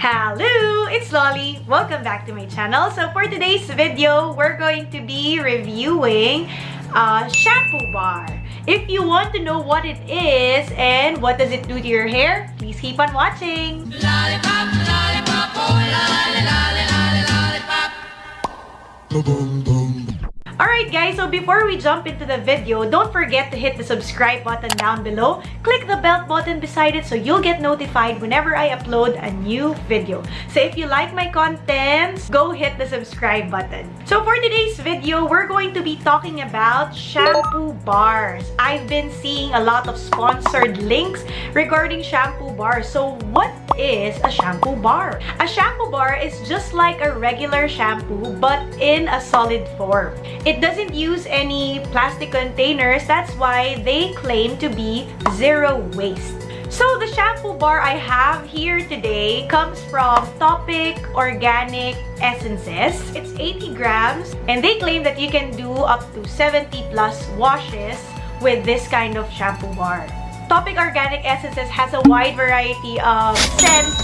Hello, it's Lolly. Welcome back to my channel. So for today's video, we're going to be reviewing a shampoo bar. If you want to know what it is and what does it do to your hair, please keep on watching. Lollipop, lollipop, oh, lolly, lolly, lollipop. Boom, boom. Alright guys, so before we jump into the video, don't forget to hit the subscribe button down below. Click the bell button beside it so you'll get notified whenever I upload a new video. So if you like my contents, go hit the subscribe button. So for today's video, we're going to be talking about shampoo bars. I've been seeing a lot of sponsored links regarding shampoo bars. So what is a shampoo bar? A shampoo bar is just like a regular shampoo but in a solid form. It doesn't use any plastic containers. That's why they claim to be zero waste. So the shampoo bar I have here today comes from Topic Organic Essences. It's 80 grams and they claim that you can do up to 70 plus washes with this kind of shampoo bar. Topic Organic Essences has a wide variety of scents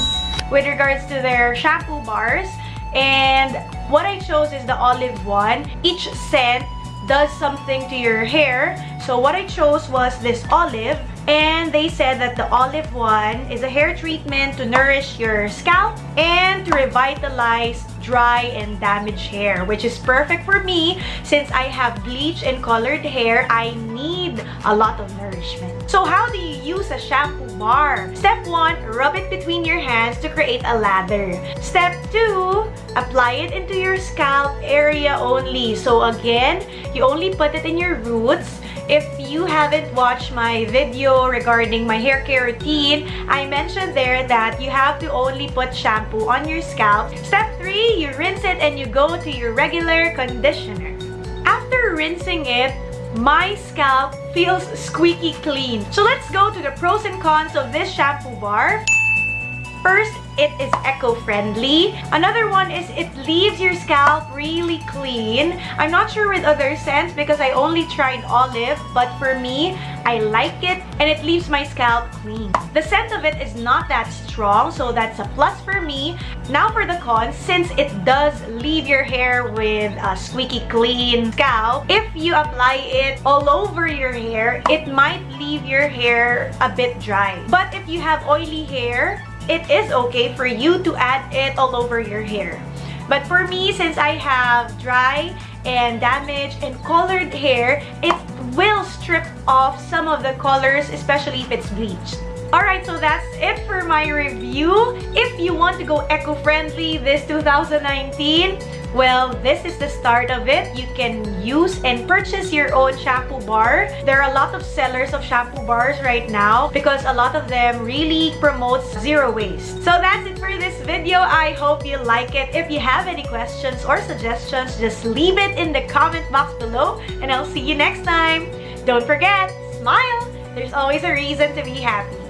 with regards to their shampoo bars and what I chose is the olive one. Each scent does something to your hair. So what I chose was this olive. And they said that the olive one is a hair treatment to nourish your scalp and to revitalize dry and damaged hair, which is perfect for me since I have bleached and colored hair. I need a lot of nourishment. So how do you use a shampoo bar? Step 1, rub it between your hands to create a lather. Step 2, apply it into your scalp area only. So again, you only put it in your roots if you haven't watched my video regarding my hair care routine, I mentioned there that you have to only put shampoo on your scalp. Step 3, you rinse it and you go to your regular conditioner. After rinsing it, my scalp feels squeaky clean. So let's go to the pros and cons of this shampoo bar. First, it is eco-friendly. Another one is it leaves your scalp really clean. I'm not sure with other scents because I only tried olive, but for me, I like it and it leaves my scalp clean. The scent of it is not that strong, so that's a plus for me. Now for the cons, since it does leave your hair with a squeaky clean scalp, if you apply it all over your hair, it might leave your hair a bit dry. But if you have oily hair, it is okay for you to add it all over your hair. But for me, since I have dry and damaged and colored hair, it will strip off some of the colors, especially if it's bleached. Alright, so that's it for my review. If you want to go eco-friendly this 2019, well, this is the start of it. You can use and purchase your own shampoo bar. There are a lot of sellers of shampoo bars right now because a lot of them really promotes zero waste. So that's it for this video. I hope you like it. If you have any questions or suggestions, just leave it in the comment box below and I'll see you next time. Don't forget, smile! There's always a reason to be happy.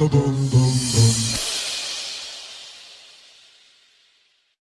boom, boom, boom.